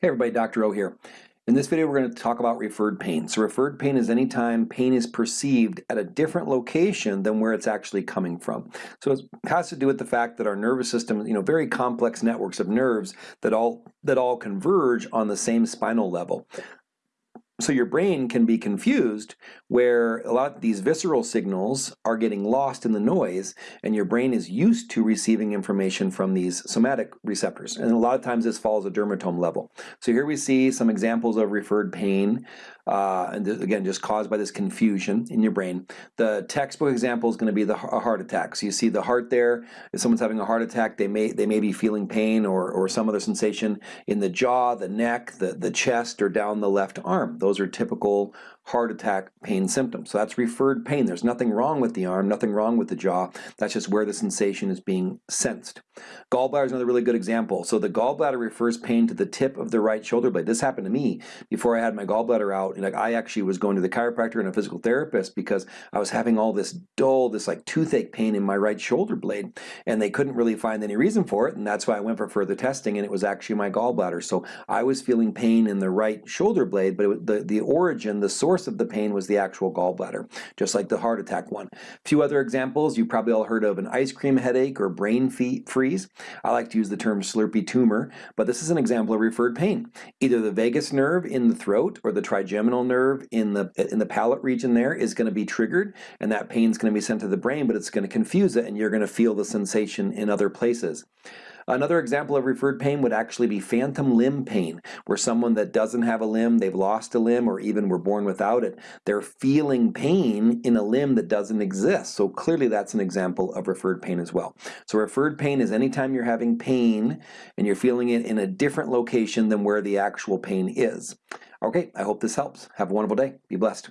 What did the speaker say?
Hey everybody, Dr. O here. In this video we're going to talk about referred pain. So referred pain is any time pain is perceived at a different location than where it's actually coming from. So it has to do with the fact that our nervous system, you know, very complex networks of nerves that all that all converge on the same spinal level. So your brain can be confused where a lot of these visceral signals are getting lost in the noise and your brain is used to receiving information from these somatic receptors. And a lot of times this falls at dermatome level. So here we see some examples of referred pain uh, and again just caused by this confusion in your brain. The textbook example is going to be the heart attack. So you see the heart there. If someone's having a heart attack, they may they may be feeling pain or, or some other sensation in the jaw, the neck, the, the chest, or down the left arm. Those are typical heart attack pain symptoms. So that's referred pain. There's nothing wrong with the arm, nothing wrong with the jaw. That's just where the sensation is being sensed. Gallbladder is another really good example. So the gallbladder refers pain to the tip of the right shoulder blade. This happened to me before I had my gallbladder out. And like I actually was going to the chiropractor and a physical therapist because I was having all this dull, this like toothache pain in my right shoulder blade. And they couldn't really find any reason for it. And that's why I went for further testing and it was actually my gallbladder. So I was feeling pain in the right shoulder blade, but it, the, the origin, the source of the pain was the actual gallbladder, just like the heart attack one. A few other examples, you probably all heard of an ice cream headache or brain freeze. I like to use the term slurpy tumor, but this is an example of referred pain. Either the vagus nerve in the throat or the trigeminal nerve in the, in the palate region there is going to be triggered, and that pain is going to be sent to the brain, but it's going to confuse it, and you're going to feel the sensation in other places. Another example of referred pain would actually be phantom limb pain, where someone that doesn't have a limb, they've lost a limb, or even were born without it, they're feeling pain in a limb that doesn't exist. So clearly that's an example of referred pain as well. So referred pain is anytime you're having pain and you're feeling it in a different location than where the actual pain is. Okay, I hope this helps. Have a wonderful day. Be blessed.